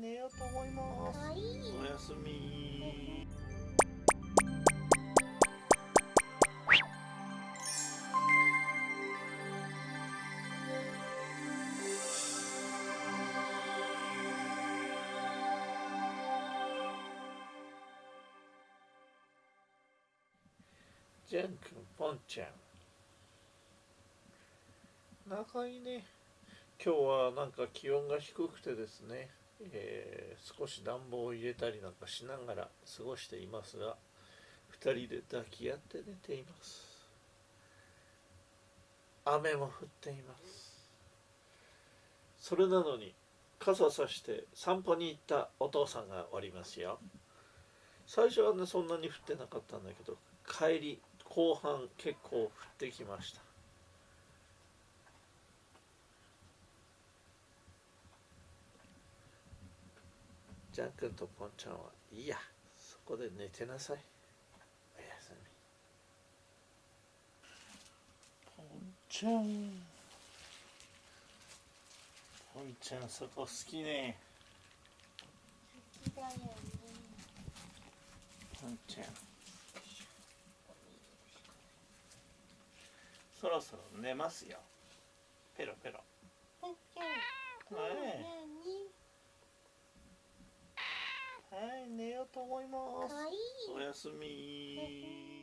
寝ようと思います。はい、おやすみ。ジェン君、ポンちゃん。仲いいね。今日はなんか気温が低くてですね。えー、少し暖房を入れたりなんかしながら過ごしていますが2人で抱き合って寝ています。雨も降っています。それなのに傘さして散歩に行ったお父さんがおりますよ。最初はねそんなに降ってなかったんだけど帰り後半結構降ってきました。ジャン君とポンちゃんはいいや。そこで寝てなさい。おやすみ。ポンちゃん。ポンちゃんそこ好きね。好きだよねポンちゃん。そろそろ寝ますよ。ペロペロ。ポンちゃん。はい何はい寝ようと思います。おやすみ